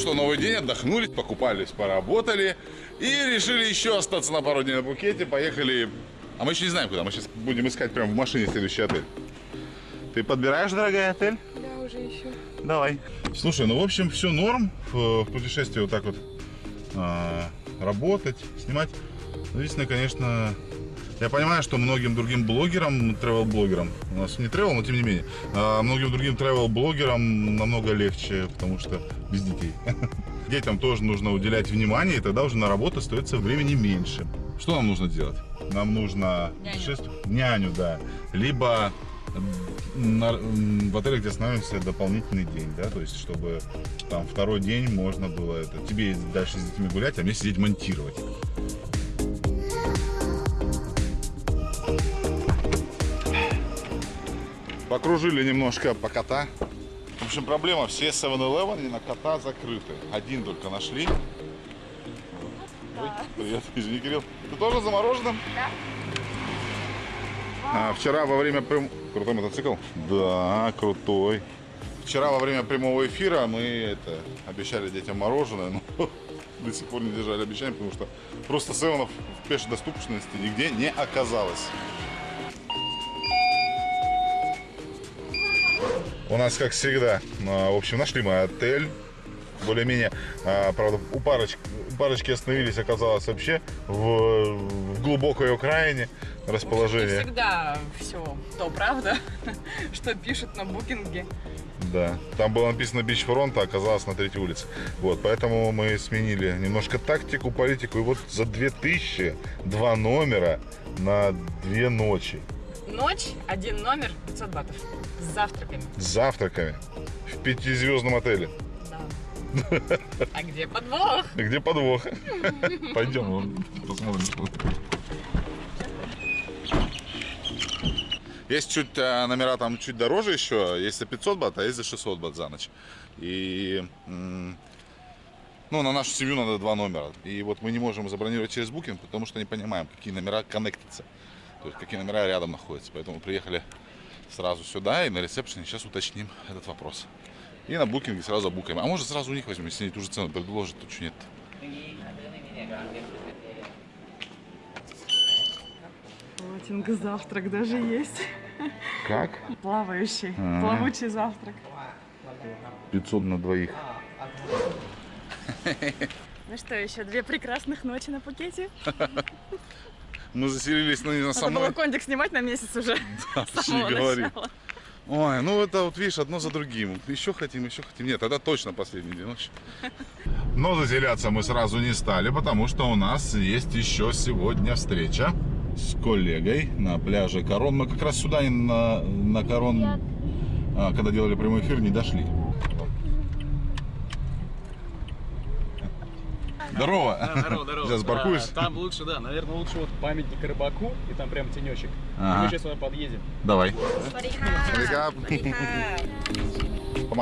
что, новый день, отдохнули, покупались, поработали и решили еще остаться на пару дней на Пукете. Поехали, а мы еще не знаем куда, мы сейчас будем искать прямо в машине следующий отель. Ты подбираешь, дорогая, отель? Да, уже еще. Давай. Слушай, ну, в общем, все норм в, в путешествии вот так вот а, работать, снимать. Ну, Единственное, конечно, я понимаю, что многим другим блогерам, travel-блогерам, у нас не travel, но тем не менее, а многим другим travel-блогерам намного легче, потому что без детей. Детям тоже нужно уделять внимание, и тогда уже на работу остается времени меньше. Что нам нужно делать? Нам нужно Няню. путешествовать- няню, да. Либо на- в отеле, где останавливаемся, дополнительный день, да, то есть, чтобы там второй день можно было это, тебе дальше с детьми гулять, а мне сидеть монтировать. Покружили немножко по кота. В общем, проблема, все 7-Eleven на кота закрыты. Один только нашли. Ой, привет, извини, Кирилл. Ты тоже замороженным? Да. А, вчера во время прям... Крутой мотоцикл? Да, крутой. Вчера во время прямого эфира мы это, обещали детям мороженое, но до сих пор не держали обещания, потому что просто севенов в пешей доступности нигде не оказалось. У нас, как всегда, а, в общем, нашли мы отель. Более-менее, а, правда, у парочки, у парочки остановились, оказалось, вообще в, в глубокой окраине Не расположение. всегда все то, правда, что пишут на букинге. Да, там было написано бичфронт, а оказалось на третьей улице. Вот, поэтому мы сменили немножко тактику, политику. И вот за 2000 два номера на две ночи Ночь, один номер, 500 батов. С завтраками. с завтраками в пятизвездном отеле. Да. А где подвох? Где подвох? Пойдем посмотрим. Есть чуть э, номера там чуть дороже еще, есть за 500 бат, а есть за 600 бат за ночь. И ну, на нашу семью надо два номера. И вот мы не можем забронировать через Booking, потому что не понимаем, какие номера коннектятся. То есть какие номера рядом находятся. Поэтому приехали сразу сюда и на ресепшене сейчас уточним этот вопрос. И на букинге сразу забукаем. А может сразу у них возьмем, если они ту же цену предложат, то что нет. Плотинг завтрак даже есть. Как? Плавающий. Ага. Плавучий завтрак. 500 на двоих. Ну что, еще две прекрасных ночи на Пукете. Мы заселились, ну, не на Надо было кондик снимать на месяц уже. Да, не говори. начала. Ой, ну это вот видишь, одно за другим. Еще хотим, еще хотим. Нет, тогда точно последний день ночи. Но заселяться мы сразу не стали, потому что у нас есть еще сегодня встреча с коллегой на пляже Корон. Мы как раз сюда на, на Корон, а, когда делали прямой эфир, не дошли. Здорово. Да, здорово, здорово. Сейчас паркуюсь. Там лучше, да, наверное, лучше вот памятник рыбаку, и там прям тенечек. Ага. Мы сейчас сюда подъедем. Давай. Смотрика. Смотрика.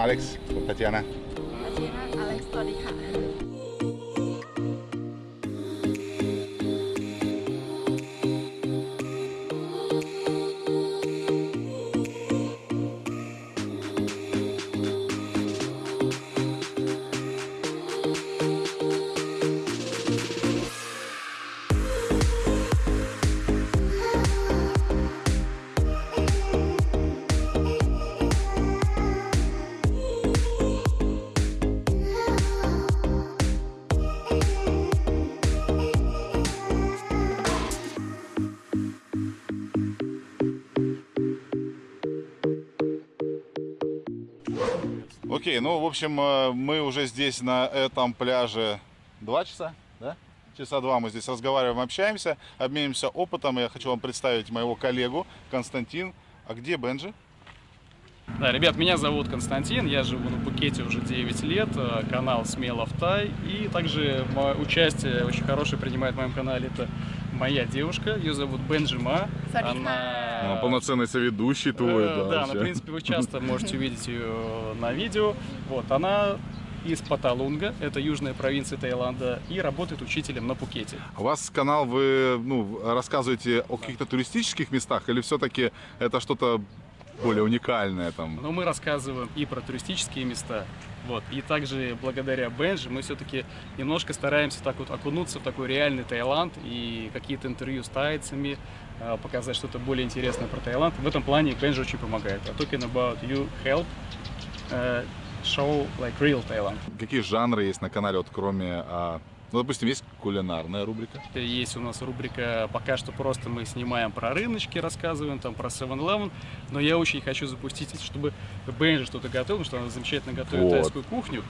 Алекс, Татьяна. Татьяна, Алекс, Татьяна. Окей, ну, в общем, э, мы уже здесь на этом пляже два часа, да? Часа два мы здесь разговариваем, общаемся, обменимся опытом. Я хочу вам представить моего коллегу Константин. А где Бенджи? Да, ребят, меня зовут Константин, я живу на Пукете уже 9 лет, э, канал Смело в Тай, и также участие очень хорошее принимает в моем канале, это моя девушка, ее зовут Бенджима. Садика. А, полноценный соведущий твой, Э, да. да, вообще. в принципе, вы часто можете увидеть ее на видео. Вот, она из Паталунга, это южная провинция Таиланда, и работает учителем на Пукете. У вас канал, вы ну, рассказываете о каких-то туристических местах или все-таки это что-то более уникальное там. Но мы рассказываем и про туристические места, вот, и также благодаря Бенжи мы все-таки немножко стараемся так вот окунуться в такой реальный Таиланд и какие-то интервью с тайцами, э, показать что-то более интересное про Таиланд. В этом плане Бенжи очень помогает. А talking about you help э, show like real Thailand. Какие жанры есть на канале, вот кроме, а, ну, допустим, есть кулинарная рубрика. Есть у нас рубрика, пока что просто мы снимаем про рыночки, рассказываем там про 7-Eleven, но я очень хочу запустить, чтобы Бенжи что-то готовил, потому что она замечательно готовит Вот. тайскую кухню.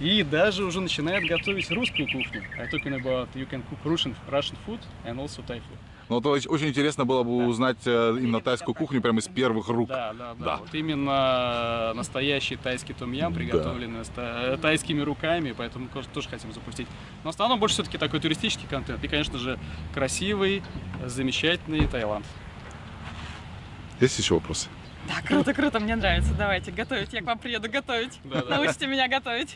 И даже уже начинает готовить русскую кухню. I talking about you can cook Russian, Russian food and also Thai food. Ну, то есть очень интересно было бы узнать э, именно тайскую кухню прямо из первых рук. Да, да, да. Да. Вот именно настоящий тайский том-ям, приготовленный та- э, тайскими руками, поэтому тоже хотим запустить. Но в основном больше все-таки такой туристический контент. И, конечно же, красивый, замечательный Таиланд. Есть еще вопросы? Да, круто, круто, мне нравится. Давайте, готовить. Я к вам приеду готовить. Да-да. Научите меня готовить.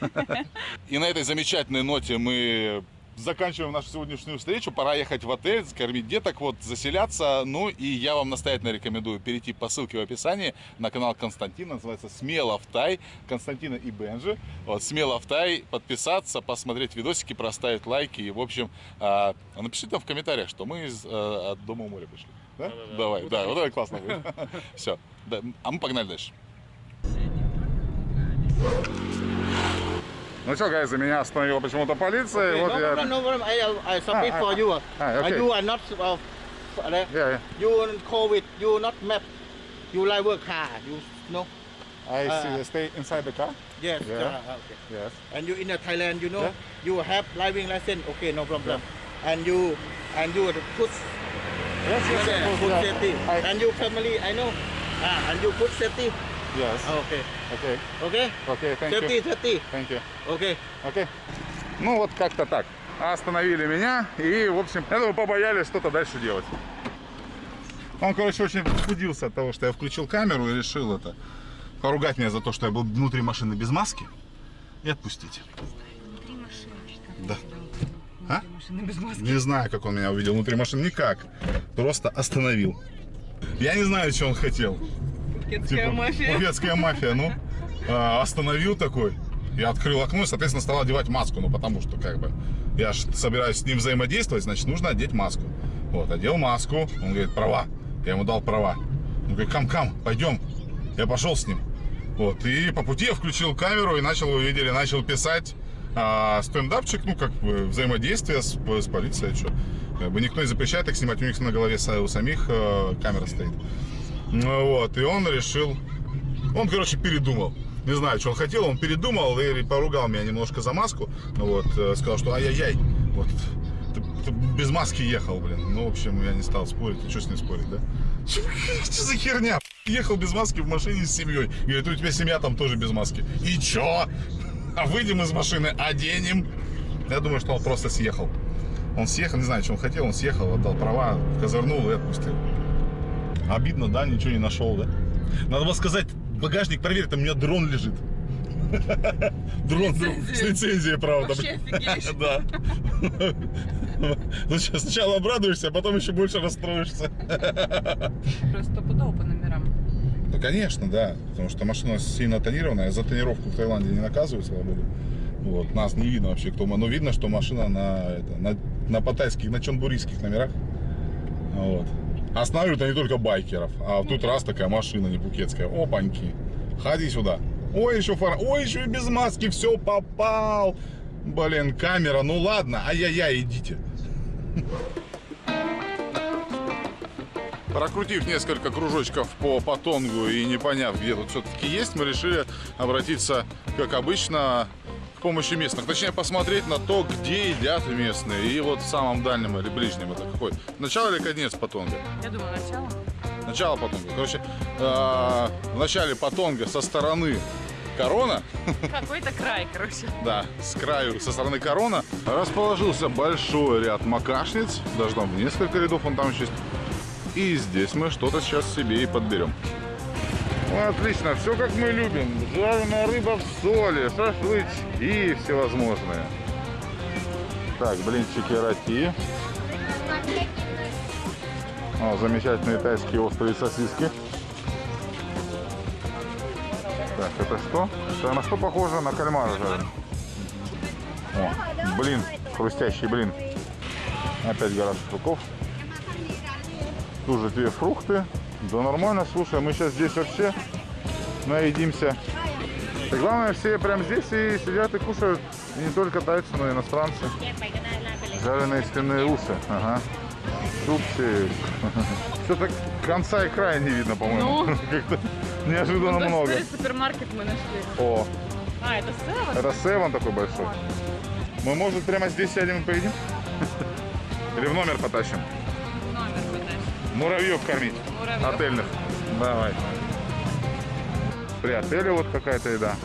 И на этой замечательной ноте мы заканчиваем нашу сегодняшнюю встречу. Пора ехать в отель, кормить деток, вот, заселяться. Ну и я вам настоятельно рекомендую перейти по ссылке в описании на канал Константина. Называется «Смело в Тай». Константина и Бенжи. Вот, «Смело в Тай». Подписаться, посмотреть видосики, проставить лайки. И, в общем, а, напишите там в комментариях, что мы из, от Дома у моря пришли. Да? Да-да-да. Давай, Будет да, вот это классно будет. Все. А мы погнали дальше. Ну что, гайз, за меня остановила почему-то полиция. и вот no я... no. I, submit Ah, for you. ah, Uh, okay. You are not uh, uh, Yeah, yeah. you COVID. You not map. You like work car. You know. I Ah. see, stay inside the car. Yes. Yeah. uh, okay. Yes. And you in uh, Thailand. You know. Yeah. You have driving license. Okay, no problem. And you and you put Yes, yes, of course, food yeah. safety. I- And you family. I know. Ah, and you food safety. Yes. Okay. Okay. Okay. Okay, thank Safety, you. safety. Thank you. Okay. Окей. Ну вот как-то так. Остановили меня и, в общем, думаю, побоялись что-то дальше делать. Он, короче, очень возбудился от того, что я включил камеру и решил это поругать меня за то, что я был внутри машины без маски и отпустить. Да. А? Не знаю, как он меня увидел внутри машины. Никак. Просто остановил. Я не знаю, что он хотел. Пукетская Типа, мафия. Пукетская мафия, ну. А, остановил такой. Я открыл окно и, соответственно, стал одевать маску. Ну, потому что, как бы, я же собираюсь с ним взаимодействовать, значит, нужно одеть маску. Вот, одел маску. Он говорит, права. Я ему дал права. Он говорит, кам-кам, пойдем. Я пошел с ним. Вот, и по пути я включил камеру и начал, вы видели, начал писать а, стендапчик, ну, как бы, взаимодействие с, с полицией, что. Как бы никто не запрещает их снимать, у них на голове у самих э, камера стоит. Ну вот, и он решил, он, короче, передумал. Не знаю, что он хотел, он передумал и поругал меня немножко за маску. Ну вот, э, сказал, что ай-яй-яй, вот, ты, ты без маски ехал, блин. Ну, в общем, я не стал спорить, и что с ним спорить, да? Что за херня? Ехал без маски в машине с семьей. Говорит, у тебя семья там тоже без маски. И чё? А выйдем из машины, оденем. Я думаю, что он просто съехал. Он съехал, не знаю, что он хотел, он съехал, отдал права, козырнул и отпустил. Обидно, да, ничего не нашел, да? Надо было сказать, багажник проверь, там у меня дрон лежит. Дрон дрон, с лицензией, правда. Да. Ну, сначала обрадуешься, а потом еще больше расстроишься. Просто стопудово Ну, конечно, да. Потому что машина сильно тонированная. За тонировку в Таиланде не наказывают, слава богу. Вот. Нас не видно вообще, кто мы. Но видно, что машина на, это, на, на паттайских, на чонбурийских номерах. Вот. Останавливают они только байкеров. А тут раз такая машина не пукетская. Опаньки. Ходи сюда. Ой, еще фара. Ой, еще и без маски. Все, попал. Блин, камера. Ну ладно. Ай-яй-яй, идите. Прокрутив несколько кружочков по Патонгу и не поняв, где тут все-таки есть, мы решили обратиться, как обычно, к помощи местных. Точнее, посмотреть на то, где едят местные. И вот в самом дальнем или ближнем это какой? Начало или конец Патонга? Я думаю, начало. Начало Патонга. Короче, э, в начале Патонга со стороны Корона, Какой-то край, короче. да, с краю, со стороны Корона, расположился большой ряд макашниц, даже там несколько рядов он там еще есть. И здесь мы что-то сейчас себе и подберем. Отлично, все как мы любим. Жареная рыба в соли, шашлычки всевозможные. Так, блинчики роти. О, замечательные тайские острые сосиски. Так, это что? Это на что похоже? На кальмара жареный. О, блин, хрустящий блин. Опять гора шашлыков. Тут же две фрукты. Да нормально, слушай, мы сейчас здесь вообще наедимся. И главное, все прям здесь и сидят и кушают. И не только тайцы, но и иностранцы. Жареные свиные усы. Ага. Супчик. Что-то конца и края не видно, по-моему. Ну. Неожиданно Ну, много. супермаркет мы нашли. О, А, это Сева? это севен такой большой. Мы, может, прямо здесь сядем и поедим? Или в номер потащим? Муравьев кормить. Муравьев. Отельных. Давай. При отеле вот какая-то еда.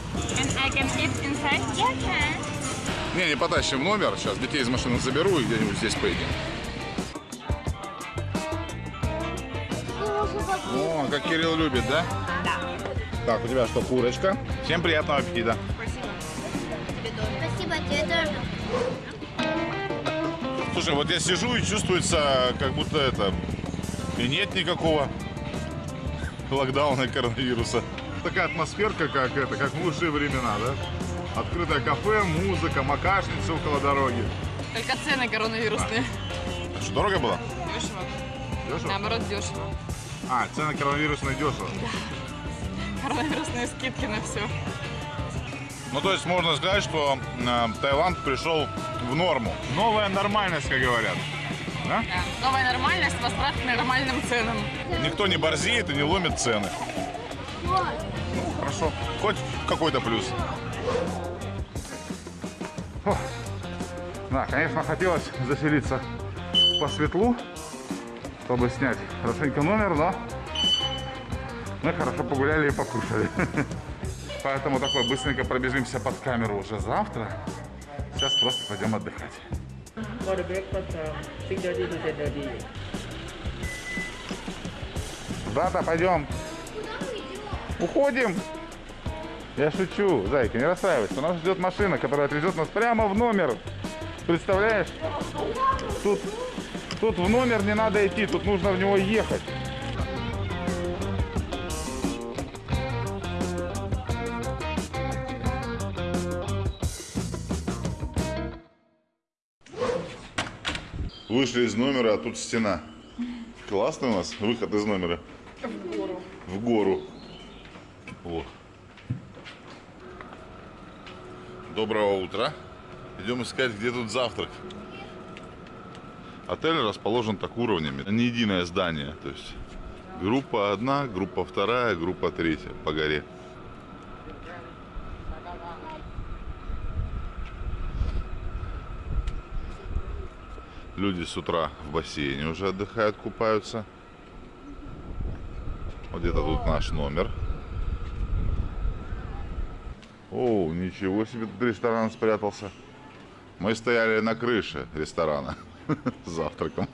Не, не потащим номер. Сейчас детей из машины заберу и где-нибудь здесь поедим. О, как Кирилл любит, да? Да. Так, у тебя что, курочка? Всем приятного аппетита. Спасибо тебе тоже. Слушай, вот я сижу и чувствуется, как будто это... И нет никакого локдауна коронавируса. Такая атмосферка, как это, как в лучшие времена, да? Открытое кафе, музыка, макашница около дороги. Только цены коронавирусные. Что, дорого было? Дешево. Дешево? Наоборот, дешево. А, цены коронавирусные дешево. Коронавирусные скидки на все. Ну, то есть можно сказать, что э, Таиланд пришел в норму. Новая нормальность, как говорят. Да? Да. Новая нормальность, возврат к нормальным ценам. Никто не борзеет и не ломит цены. Ну, хорошо. Хоть какой-то плюс. Фух. Да, конечно, хотелось заселиться по светлу, чтобы снять хорошенько номер, но мы хорошо погуляли и покушали. Поэтому такой быстренько пробежимся под камеру уже завтра. Сейчас просто пойдем отдыхать. For the breakfast, um, 6.30 to 10.30. Брата, пойдем. Уходим. Я шучу, зайка, не расстраивайся. У нас ждет машина, которая отвезет нас прямо в номер. Представляешь? Тут, тут в номер не надо идти, тут нужно в него ехать. Вышли из номера, а тут стена. Классный у нас выход из номера. В гору. В гору. Вот. Доброго утра. Идем искать, где тут завтрак. Отель расположен так уровнями. Не единое здание. То есть группа одна, группа вторая, группа третья по горе. Люди с утра в бассейне уже отдыхают, купаются. Вот где-то тут наш номер. О, ничего себе, тут ресторан спрятался. Мы стояли на крыше ресторана с завтраком.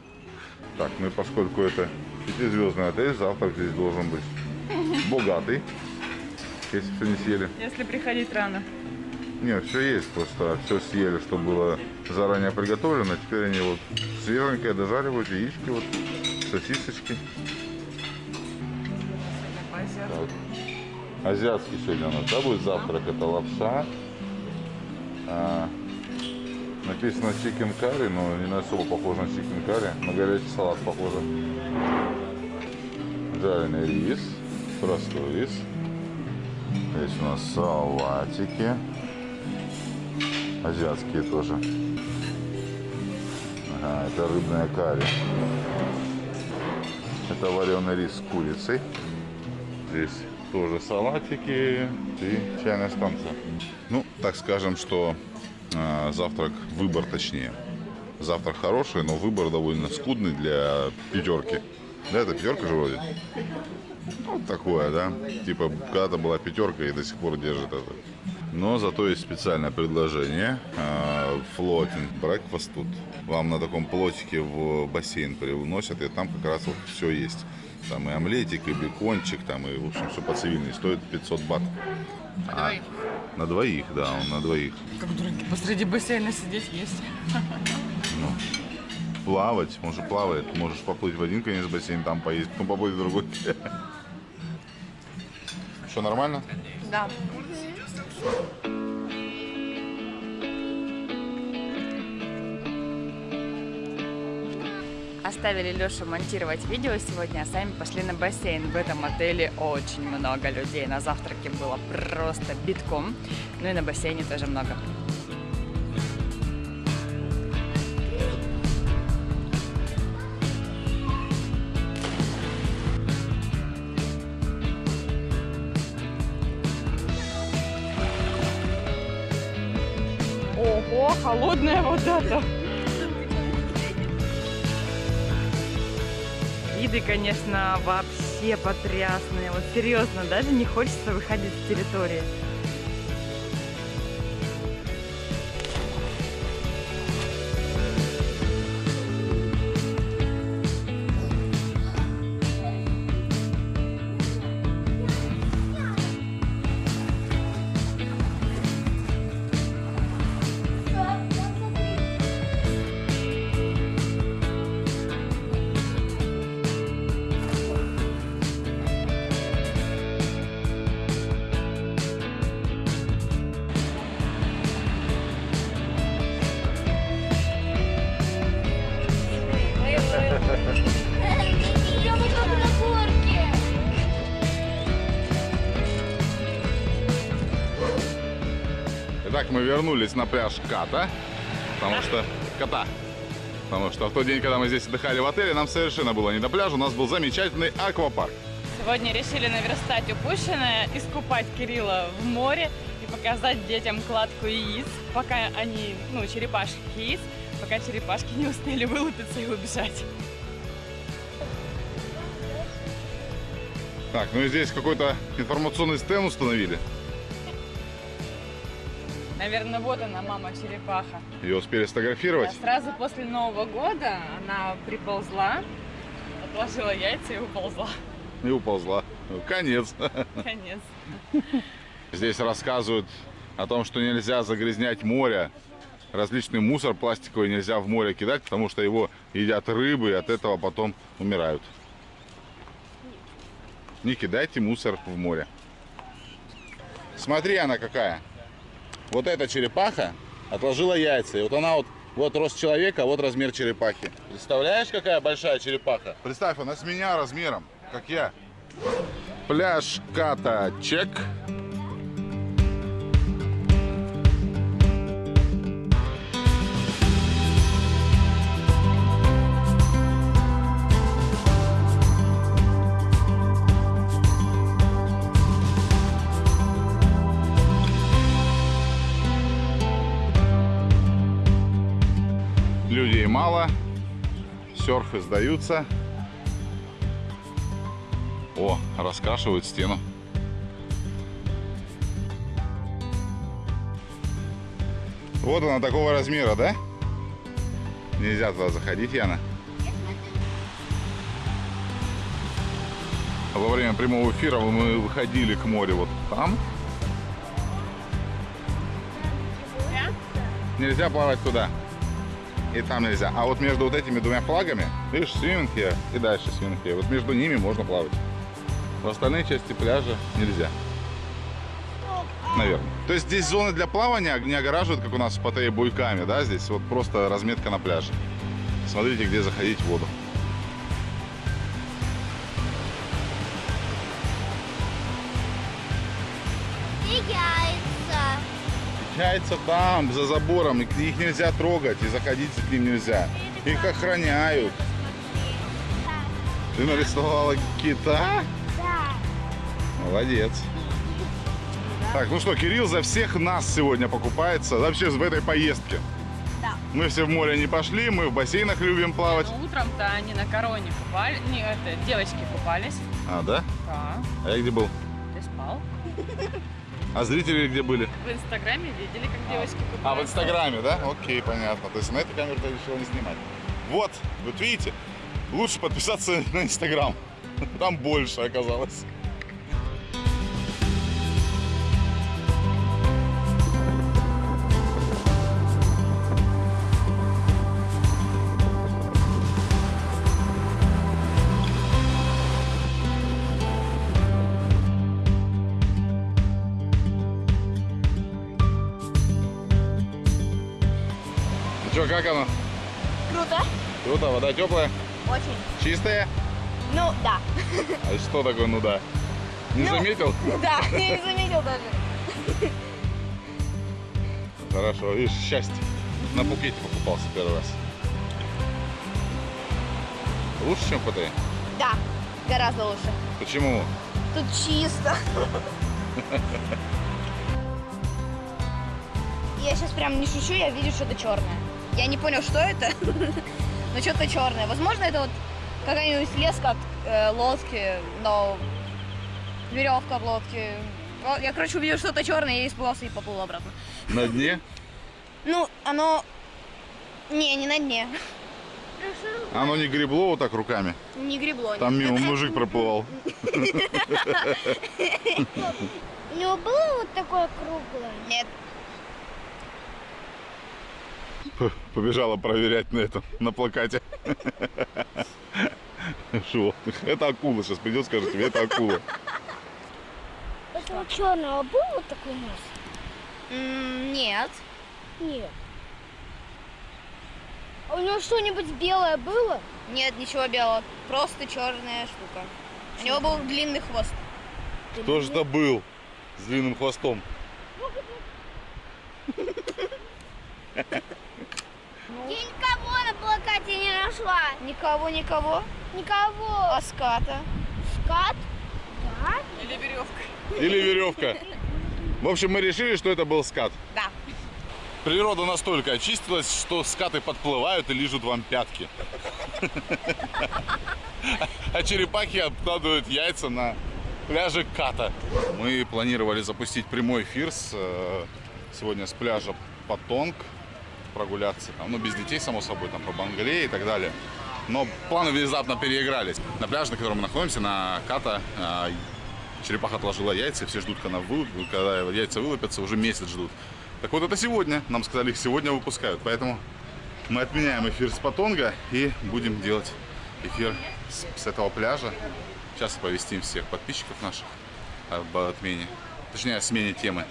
Так, ну и поскольку это пятизвездный отель, завтрак здесь должен быть богатый, если все не съели. Если приходить рано. Нет, все есть, просто все съели, что было заранее приготовлено. Теперь они вот свеженькое дожаривают, яички, вот, сосисочки. Так. Азиатский сегодня у нас, да, будет завтрак? Это лапша. А, написано chicken curry, но не особо похоже на chicken curry. На горячий салат похоже. Жареный рис, простой рис. Здесь у нас салатики. Азиатские тоже. Ага, это рыбная карри. Это вареный рис с курицей. Здесь тоже салатики и чайная станция. Ну, так скажем, что э, завтрак, выбор точнее. Завтрак хороший, но выбор довольно скудный для пятерки. Да, это пятерка же вроде. Вот такое, да. Типа, когда-то была пятерка и до сих пор держит это. Но зато есть специальное предложение. Floating breakfast тут. Вам на таком плотике в бассейн привносят, и там как раз вот все есть. Там и омлетик, и бекончик, там и, в общем, все по цивильной. Стоит 500 бат. На двоих. На двоих, да, он на двоих. Как дураки посреди бассейна сидеть есть. Плавать, он же плавает. Можешь поплыть в один конец бассейна, там поесть, потом поплыть в другой. Что, нормально? Да. Оставили Лешу монтировать видео сегодня, а сами пошли на бассейн. В этом отеле очень много людей. На завтраке было просто битком. Ну и на бассейне тоже много. Вода-то. Виды, конечно, вообще потрясные. Вот серьезно, даже не хочется выходить с территории. Мы вернулись на пляж Ката, потому что... Кота. Потому что в тот день, когда мы здесь отдыхали в отеле, нам совершенно было не до пляжа, у нас был замечательный аквапарк. Сегодня решили наверстать упущенное, искупать Кирилла в море и показать детям кладку яиц, пока они, ну, черепашки яиц, пока черепашки не успели вылупиться и убежать. Так, ну и здесь какой-то информационный стенд установили. Наверное, вот она, мама черепаха. Ее успели сфотографировать. Да, сразу после Нового года она приползла, отложила яйца и уползла. И уползла. Конец. Конец. Здесь рассказывают о том, что нельзя загрязнять море. Различный мусор пластиковый нельзя в море кидать, потому что его едят рыбы и от этого потом умирают. Не кидайте мусор в море. Смотри, она какая. Вот эта черепаха отложила яйца. И вот она вот, вот рост человека, вот размер черепахи. Представляешь, какая большая черепаха? Представь, она с меня размером, как я. Пляж Ката Чек. Серфы сдаются. О, раскрашивают стену. Вот она такого размера, да? Нельзя туда заходить, Яна. Во время прямого эфира мы выходили к морю вот там. Нельзя плавать туда. И там нельзя. А вот между вот этими двумя флагами, видишь, свинг и дальше свинг. Вот между ними можно плавать. В остальные части пляжа нельзя. Наверное. То есть здесь зоны для плавания не огораживают, как у нас в Паттайе, буйками, да? Здесь вот просто разметка на пляже. Смотрите, где заходить в воду. Яйца там, за забором, и их нельзя трогать, и заходить к ним нельзя. Их охраняют. Ты нарисовала кита? Да. Молодец. Так, ну что, Кирилл за всех нас сегодня покупается, вообще в этой поездке. Да. Мы все в море не пошли, мы в бассейнах любим плавать. Но утром-то они на короне купались, не, это, девочки купались. А, да? Да. А я где был? Ты спал? А зрители где были? В Инстаграме видели, как девочки купались. А, в Инстаграме, да? Окей, понятно. То есть на эту камеру ты решила не снимать. Вот, вот видите, лучше подписаться на Инстаграм. Там больше оказалось. Че, как оно? Круто. Круто, вода теплая, Очень. чистая. Ну, да. А что такое ну да? Не Ну. заметил? Да, я не заметил даже. Хорошо, видишь, счастье. На букете покупался первый раз. Лучше, чем в ПТ? Да, гораздо лучше. Почему? Тут чисто. Я сейчас прям не шучу, я вижу что-то черное. Я не понял, что это, но что-то черное. Возможно, это вот какая-нибудь леска от э, лодки, но веревка от лодки. Я, короче, увидел что-то черное, я испугался и поплыл обратно. На дне? Ну, оно... Не, не на дне. Оно не гребло вот так руками. Не гребло. Там мимо мужик проплывал. У него было вот такое круглое? Нет. Побежала проверять на этом, на плакате. Шо? Это акула. Сейчас придет, скажет тебе, это акула. Этого черного был вот такой нос? Нет. Нет. А у него что-нибудь белое было? Нет, ничего белого. Просто черная штука. У него был длинный хвост. Кто же это был с длинным хвостом? Я никого на плакате не нашла. Никого, никого. Никого. А ската? Скат? Да. Или веревка. Или веревка? В общем, мы решили, что это был скат. Да. Природа настолько очистилась, что скаты подплывают и лижут вам пятки. А черепахи откладывают яйца на пляже Ката. Мы планировали запустить прямой эфир с, э, сегодня с пляжа Патонг, прогуляться там, ну без детей, само собой, там по Бангалее и так далее. Но планы внезапно переигрались. На пляже, на котором мы находимся, на Ката, э, черепаха отложила яйца, все ждут, когда, вы- когда яйца вылупятся, уже месяц ждут. Так вот, это сегодня. Нам сказали, их сегодня выпускают. Поэтому мы отменяем эфир с Патонга и будем делать эфир с, с этого пляжа. Сейчас оповестим всех подписчиков наших об отмене. Точнее, о смене темы.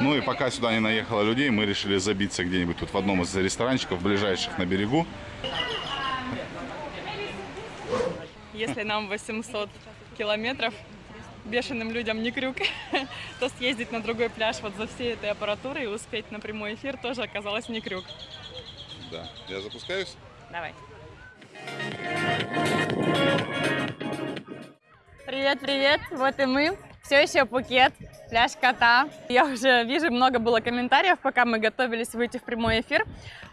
Ну и пока сюда не наехало людей, мы решили забиться где-нибудь тут в одном из ресторанчиков, ближайших на берегу. Если нам 800 километров бешеным людям не крюк, то съездить на другой пляж вот за всей этой аппаратурой и успеть на прямой эфир тоже оказалось не крюк. Да, я запускаюсь. Давай. Привет, привет, вот и мы. Все еще Пукет, пляж Кота. Я уже вижу, много было комментариев, пока мы готовились выйти в прямой эфир.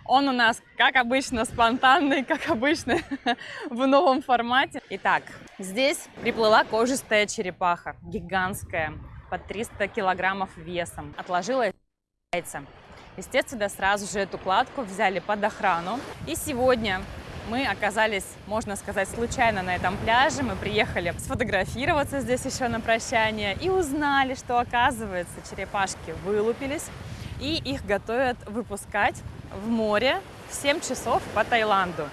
Он у нас, как обычно, спонтанный, как обычно, в новом формате. Итак, здесь приплыла кожистая черепаха, гигантская, под 300 килограммов весом. Отложила яйца. Естественно, сразу же эту кладку взяли под охрану. И сегодня мы оказались, можно сказать, случайно на этом пляже. Мы приехали сфотографироваться здесь еще на прощание и узнали, что, оказывается, черепашки вылупились и их готовят выпускать в море в 7 часов по Таиланду.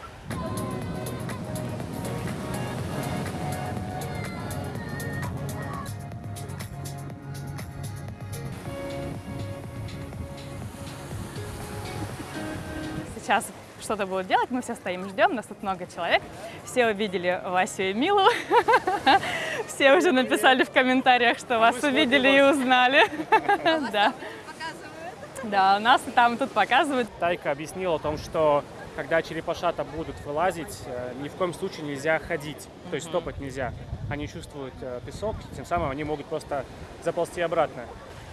Сейчас что-то будут делать, мы все стоим, ждем, нас тут много человек. Все увидели Васю и Милу. Все уже написали в комментариях, что вас увидели и узнали. Да. Да, у нас и там, и тут показывают. Тайка объяснила о том, что когда черепашата будут вылазить, э, ни в коем случае нельзя ходить, то есть топать нельзя. Они чувствуют э, песок, тем самым они могут просто заползти обратно.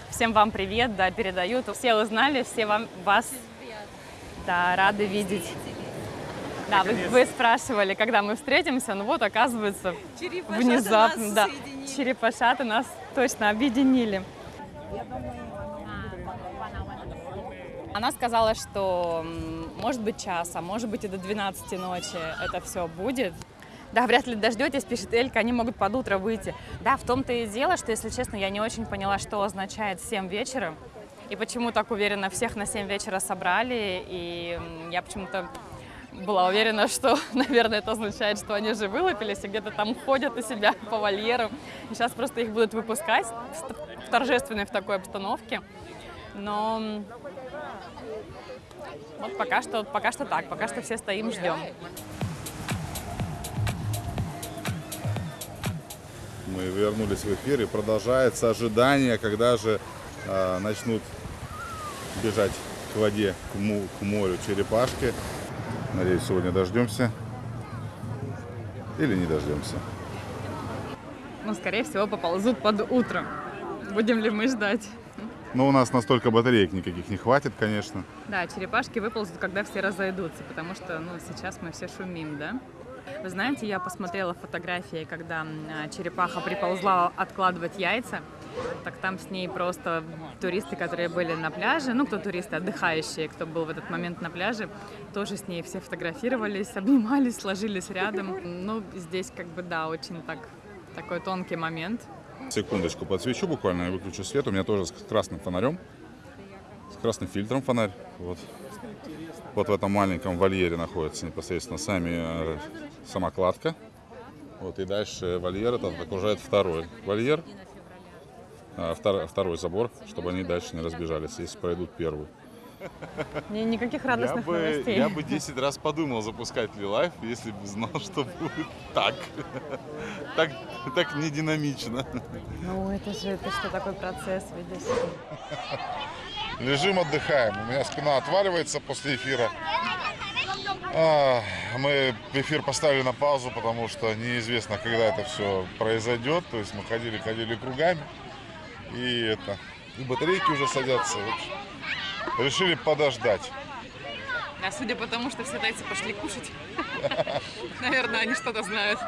Всем вам привет, да, передают. Все узнали, все вам, вас да, рады видеть. Да, вы, вы спрашивали, когда мы встретимся, ну вот, оказывается, внезапно, да, черепашаты нас точно объединили. Она сказала, что может быть час, а может быть и до 12 ночи это все будет. Да, вряд ли дождетесь, пишет Элька, они могут под утро выйти. Да, в том-то и дело, что, если честно, я не очень поняла, что означает 7 вечера. И почему так уверенно всех на 7 вечера собрали. И я почему-то была уверена, что, наверное, это означает, что они же вылупились и где-то там ходят у себя по вольеру. И сейчас просто их будут выпускать в торжественной в такой обстановке. Но Вот пока что, пока что так, пока что все стоим, ждем. Мы вернулись в эфир и продолжается ожидание, когда же э, начнут бежать к воде, к, му- к морю черепашки. Надеюсь, сегодня дождемся. Или не дождемся. Ну, скорее всего, поползут под утро. Будем ли мы ждать? Но у нас настолько батареек никаких не хватит, конечно. Да, черепашки выползут, когда все разойдутся, потому что, ну, сейчас мы все шумим, да? Вы знаете, я посмотрела фотографии, когда а, черепаха приползла откладывать яйца, так там с ней просто туристы, которые были на пляже, ну, кто туристы, отдыхающие, кто был в этот момент на пляже, тоже с ней все фотографировались, обнимались, сложились рядом. Ну, здесь как бы, да, очень так, такой тонкий момент. Секундочку подсвечу буквально, я выключу свет. У меня тоже с красным фонарем, с красным фильтром фонарь. Вот. Вот в этом маленьком вольере находится непосредственно сами, э, сама кладка. Вот, и дальше вольер этот окружает второй вольер, второй забор, чтобы они дальше не разбежались, если пройдут первый. Ни- Никаких Я радостных бы, новостей. я бы 10 раз подумал запускать ли лайф, если бы знал, что будет так. Так, так не динамично. Ну, это же, это что такой процесс, видишь? Лежим, отдыхаем. У меня спина отваливается после эфира. А, Мы эфир поставили на паузу, потому что неизвестно, когда это все произойдет. То есть мы ходили, ходили кругами. И это. И батарейки уже садятся. В общем, решили подождать. А судя по тому, что все тайцы пошли кушать, наверное, они что-то знают.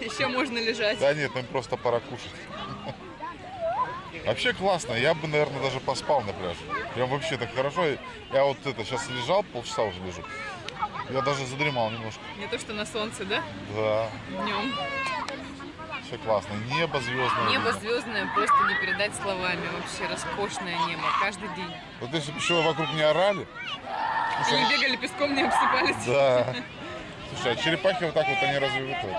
Еще можно лежать. Да нет, им просто пора кушать. Вообще классно. Я бы, наверное, даже поспал на пляже. Прям вообще так хорошо. Я вот это сейчас лежал, полчаса уже лежу. Я даже задремал немножко. Не то, что на солнце, да? Да, Днем. Все классно. Небо звездное. Небо видно. звездное просто не передать словами. Вообще роскошное небо. Каждый день. Вот если бы еще вокруг не орали. Они бегали песком, не обсыпались. Да. Слушай, а черепахи вот так вот они разве вот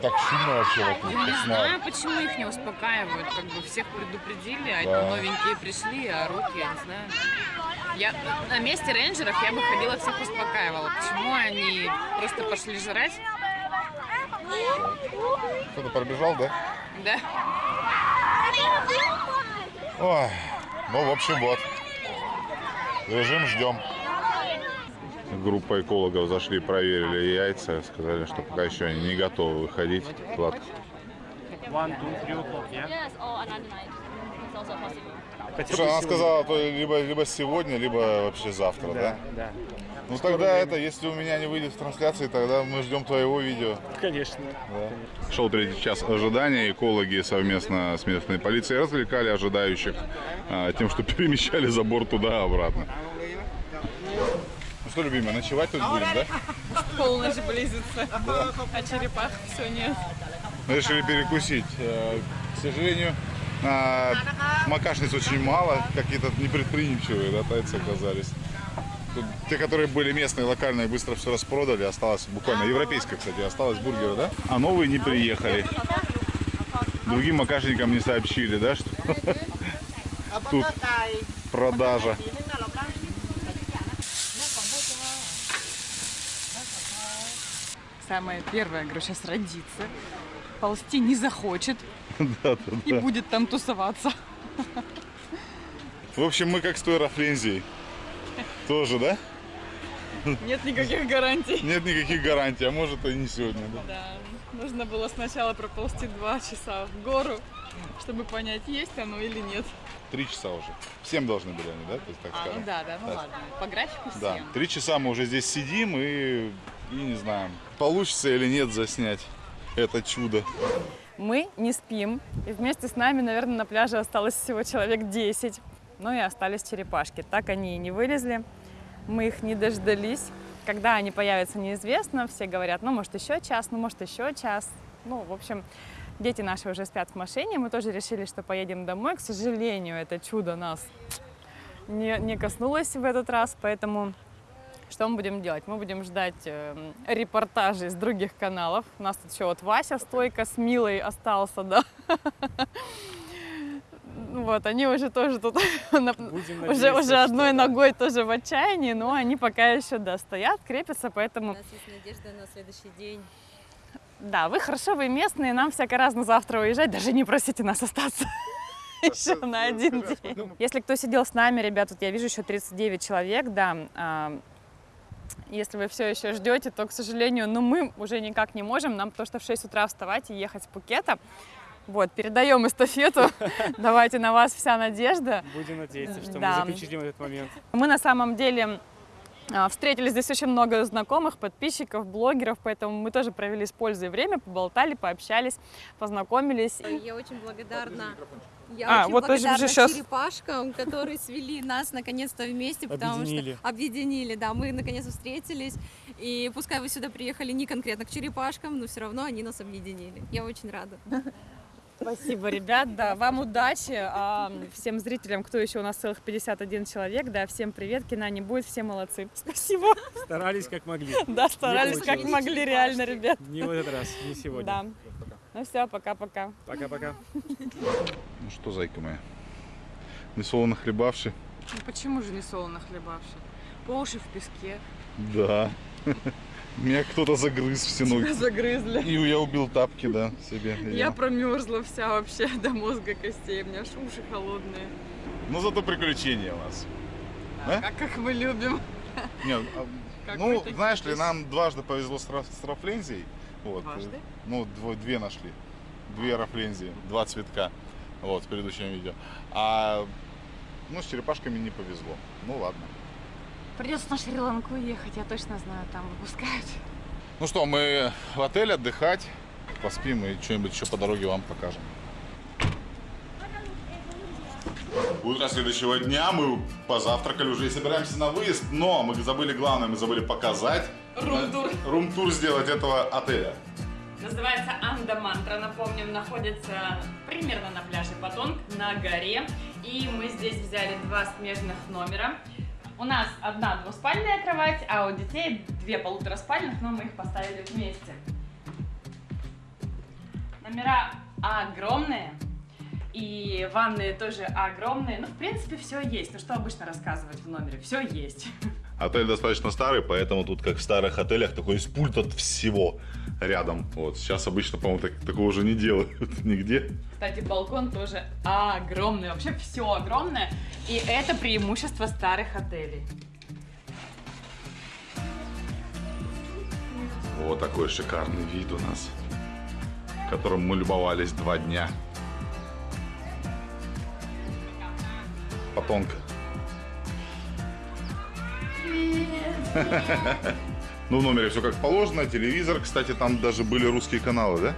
так шумно вообще вокруг? Не как знаю, почему их не успокаивают. Как бы всех предупредили, а Да. новенькие пришли, а орут, я не знаю. Я на месте рейнджеров я бы ходила всех успокаивала. Почему они просто пошли жрать? Кто-то пробежал, да? Да? Ой, ну, в общем, вот. Лежим, ждем. Группа экологов зашли, проверили яйца, сказали, что пока еще они не готовы выходить. Ладно. Слушай, бы она сказала, то либо, либо сегодня, либо вообще завтра, да? Да, да, Ну тогда это, если у меня не выйдет в трансляции, тогда мы ждем твоего видео. конечно. Шел третий час ожидания. Экологи совместно с местной полицией развлекали ожидающих а, тем, что перемещали забор туда-обратно. Ну что, любимая, ночевать тут будем, да? Полночь близится, а черепах все нет. Мы решили перекусить. Э, К сожалению, а, макашниц очень мало, какие-то непредприимчивые, да, тайцы оказались. Тут те, которые были местные, локальные, быстро все распродали. Осталось буквально, европейская, кстати, осталось бургеры, да? А новые не приехали. Другим макашникам не сообщили, да, что тут продажа. Самое первое, говорю, сейчас родится. Ползти не захочет Да, да, и да. будет там тусоваться. В общем, мы как с той Рафлензией. Тоже, да? Нет никаких гарантий. Нет никаких гарантий, а может и не сегодня, да? Да, нужно было сначала проползти два часа в гору, чтобы понять, есть оно или нет. Три часа уже. Всем должны были они, да? То есть, так А, ну да, да, ну Да. ладно. По графику всем. Да, три часа мы уже здесь сидим и, и не знаем, получится или нет заснять это чудо. Мы не спим. И вместе с нами, наверное, на пляже осталось всего человек 10. Ну и остались черепашки. Так они и не вылезли. Мы их не дождались. Когда они появятся, неизвестно. Все говорят, ну, может, еще час, ну, может, еще час. Ну, в общем, дети наши уже спят в машине. Мы тоже решили, что поедем домой. К сожалению, это чудо нас не, не коснулось в этот раз, поэтому что мы будем делать? Мы будем ждать э, репортажей с других каналов. У нас тут еще вот Вася стойка с Милой остался, да. Вот, они уже тоже тут уже, уже одной что да. ногой тоже в отчаянии, но они пока еще, да, стоят, крепятся, У поэтому, нас есть надежда на следующий день. да, вы хорошо, вы местные, нам всяко разно завтра уезжать, даже не просите нас остаться еще на один день. Если кто сидел с нами, ребят, тут я вижу еще 39 человек, да, если вы все еще ждете, то, к сожалению, ну, мы уже никак не можем, нам потому что в 6 утра вставать и ехать с Пукета. Вот, передаем эстафету, давайте на вас вся надежда. Будем надеяться, что Да. мы заключим этот момент. Мы на самом деле а, встретили здесь очень много знакомых, подписчиков, блогеров, поэтому мы тоже провели с пользой время, поболтали, пообщались, познакомились. Я очень благодарна. Я А, очень вот тоже благодарна уже щас- черепашкам, которые свели нас наконец-то вместе, потому Объединили. что объединили, да, мы наконец-то встретились. И пускай вы сюда приехали не конкретно к черепашкам, но все равно они нас объединили. Я очень рада. Спасибо, ребят, да, вам удачи, а, всем зрителям, кто еще у нас целых 51 человек, да, всем привет, кино не будет, все молодцы. Спасибо, Старались как могли. да, старались как могли, реально, ребят. Не в этот раз, не сегодня. Да. Ну все, пока-пока. Пока-пока. Ну что, зайка моя, несолоно хлебавши. Ну почему же не солоно хлебавший? По уши в песке. Да. Меня кто-то загрыз всю ночь. Загрызли. И я убил тапки, да, себе. Я промерзла вся вообще до мозга костей, у меня аж уши холодные. Ну зато приключения у нас. Да, А? как, как мы любим. Нет, а, Как ну, знаешь ли, нам дважды повезло с, с рафлензией. Вот. Дважды? Ну, дво- две нашли. Две рафлензии, два цветка. Вот, в предыдущем видео. А ну, с черепашками не повезло. Ну ладно. Придется на Шри-Ланку ехать, я точно знаю, там выпускают. Ну что, мы в отель отдыхать, поспим и что-нибудь еще по дороге вам покажем. Утро следующего дня мы позавтракали уже и собираемся на выезд, но мы забыли главное, мы забыли показать. Рум-тур. Рум-тур сделать этого отеля. Называется Анда-мантра, напомним, находится примерно на пляже Патонг, на горе. И мы здесь взяли два смежных номера. У нас одна двуспальная кровать, а у детей две полутораспальных, но мы их поставили вместе. Номера огромные, и ванные тоже огромные. Ну, в принципе, все есть. Ну, что обычно рассказывать в номере? Все есть. Отель достаточно старый, поэтому тут, как в старых отелях, такой есть пульт от всего рядом. Вот, сейчас обычно, по-моему, так- такого уже не делают нигде. Кстати, балкон тоже огромный, вообще все огромное. И это преимущество старых отелей. Вот такой шикарный вид у нас, которым мы любовались два дня. Потонка. Ну, в номере все как положено. Телевизор, кстати, там даже были русские каналы, да?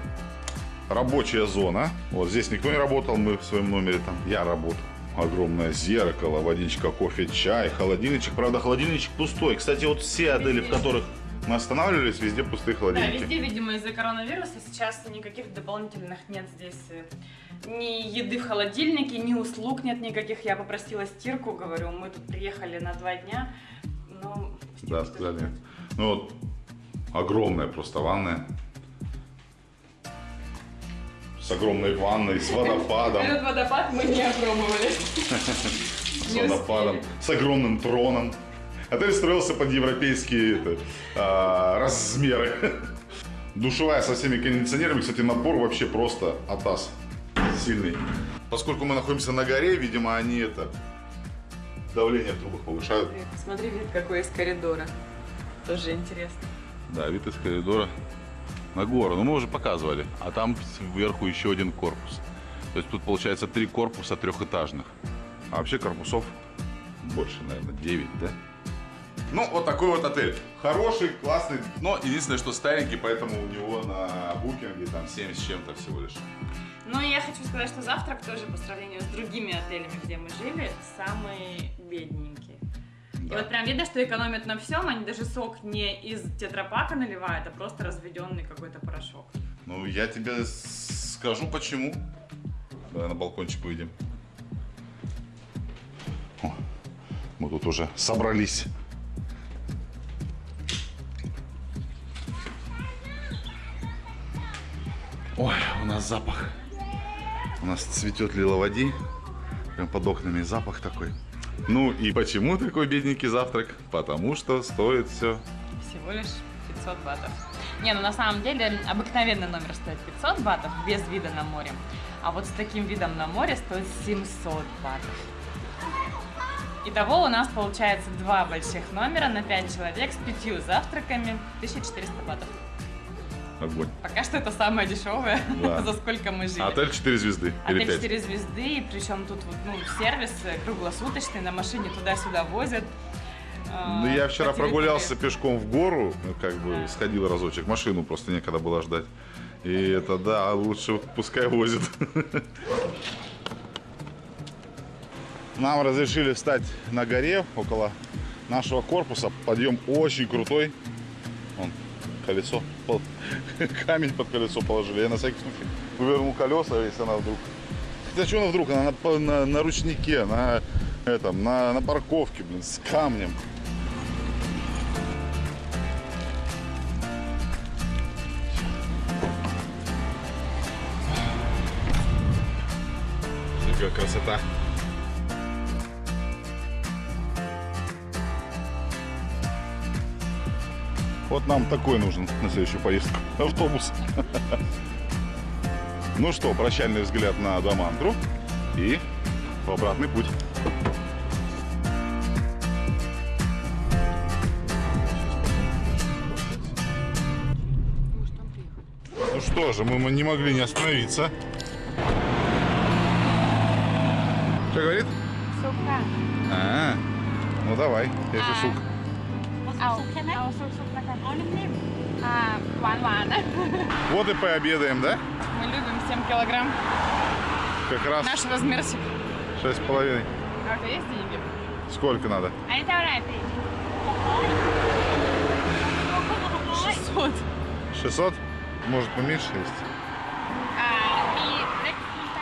Рабочая зона. Вот здесь никто не работал, мы в своем номере там. Я работал. Огромное зеркало, водичка, кофе, чай, холодильничек. Правда, холодильничек пустой. Кстати, вот все отели, в которых мы останавливались, везде пустые Да, холодильники. везде, видимо, из-за коронавируса сейчас никаких дополнительных нет здесь э, ни еды в холодильнике, ни услуг нет никаких. Я попросила стирку, говорю, мы тут приехали на два дня. Стирку Да, сказали. нет. Ну вот, огромная просто ванная. С огромной ванной, с водопадом. Этот водопад мы не опробовали. С водопадом, с огромным троном. Отель строился под европейские это, а, размеры. Душевая со всеми кондиционерами. Кстати, напор вообще просто атас. Сильный. Поскольку мы находимся на горе, видимо, они это давление в трубах повышают. Смотри, вид какой из коридора. Тоже интересно. Да, вид из коридора на гору. Ну, мы уже показывали. А там сверху еще один корпус. То есть тут получается три корпуса трехэтажных. А вообще корпусов больше, наверное, 9, да? Ну, вот такой вот отель. Хороший, классный, но единственное, что старенький, поэтому у него на букинге там 7 с чем-то всего лишь. Ну, я хочу сказать, что завтрак тоже по сравнению с другими отелями, где мы жили, самый бедненький. И Да. вот прям видно, что экономят на всем, они даже сок не из тетрапака наливают, а просто разведенный какой-то порошок. Ну, я тебе скажу почему. Давай на балкончик выйдем. О, мы тут уже собрались. Ой, у нас запах. У нас цветет лиловоди. прям под окнами запах такой. Ну и почему такой бедненький завтрак? Потому что стоит все. Всего лишь 500 батов. Не, ну на самом деле обыкновенный номер стоит 500 батов без вида на море. А вот с таким видом на море стоит 700 батов. Итого у нас получается два больших номера на 5 человек с пятью завтраками 1400 батов. Огонь. Пока что это самое дешевое, Да. за сколько мы жили. Отель 4 звезды. или Отель 5. 4 звезды, и причем тут вот, ну, сервис круглосуточный, на машине туда-сюда возят. А, Ну, я вчера прогулялся пешком в гору, ну, как бы сходил разочек, машину просто некогда было ждать. И это, да, лучше вот пускай возит. Нам разрешили встать на горе около нашего корпуса. Подъем очень крутой. Колесо, камень под колесо положили. Я на всякий случай вывернул колеса, если она вдруг... Хотя что она вдруг? Она на, на- на ручнике, на, этом, на, на парковке, блин, с камнем. Какая красота. Нам такой нужен на следующую поездку. Автобус. Ну что, прощальный взгляд на Дамантру и в обратный путь. Ну что же, мы не могли не остановиться. Что говорит? Сука. А, ну давай, если сук. เอ าเอาสุกๆแล้วกันเอานิ่มๆอ่าหวานๆนะ Вот и пообедаем, да? Мы любим 7 килограмм. Как раз Наш размерчик. шесть с половиной. А у тебя есть деньги? Сколько надо? อันนี้เท่าไหร่พี่ 600. 600? Может поменьше есть? อ่ามีเล็กมีไป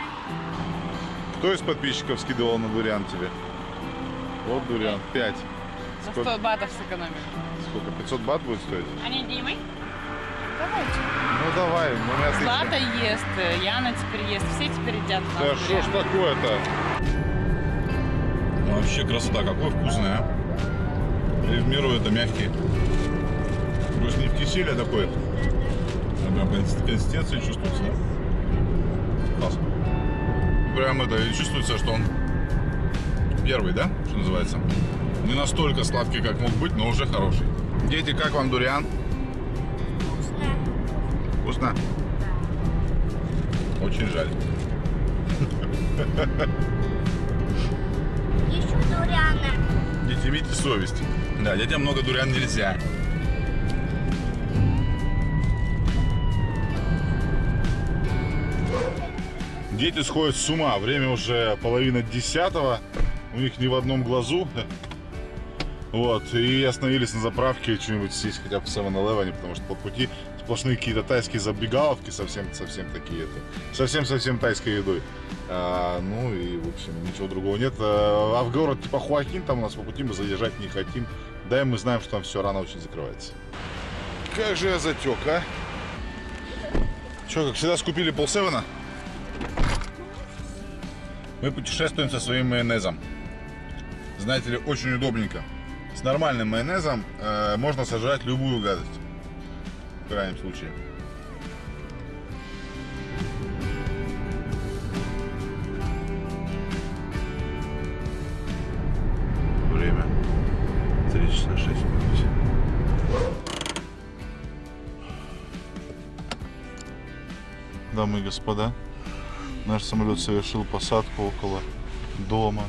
Кто из подписчиков скидывал на дуриан тебе? Вот дуриан, 5. За 100 батов сэкономим. Сколько? 500 бат будет стоить? А не Димой? Давайте. Ну давай, ну меня Злата ест, э, Яна теперь ест, все теперь едят. Да что ж такое-то? Ну, вообще красота, какой вкусный, а? И в миру это мягкий. Плюс не в киселе, а такой. А прям консистенция чувствуется. Класс. Прям это, чувствуется, что он первый, да, что называется? Не настолько сладкий, как мог быть, но уже хороший. Дети, как вам дуриан? Вкусно? Очень жаль. Еще дуряна. Дети, имейте совесть. Да, детям много дуриан нельзя. Дети сходят с ума. Время уже половина десятого. У них ни в одном глазу. Вот. И остановились на заправке что-нибудь съесть хотя бы в 7-Eleven, потому что по пути сплошные какие-то тайские забегаловки, совсем-совсем такие. Совсем-совсем тайской едой. А, ну и, в общем, ничего другого нет. А а в город типа Хуакин там у нас по пути мы задержать не хотим. Да и мы знаем, что там все рано очень закрывается. Как же я затек, а? Че, как всегда, скупили полсевена? Мы путешествуем со своим майонезом. Знаете ли, очень удобненько. С нормальным майонезом э, можно сожрать любую гадость. В крайнем случае. Время 3 часа 6 минут. Дамы и господа, наш самолет совершил посадку около дома.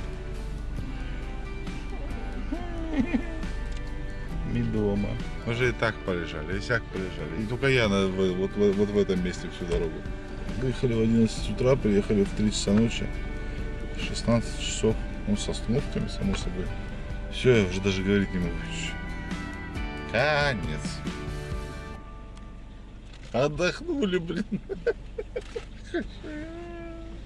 Дома. Мы же и так полежали, и сяк полежали. И только я на- вот, в- вот в этом месте всю дорогу. Выехали в 11 утра, приехали в 3 часа ночи. 16 часов. Ну, с остановками, само собой. Все, я уже даже говорить не могу. Конец. Отдохнули, блин.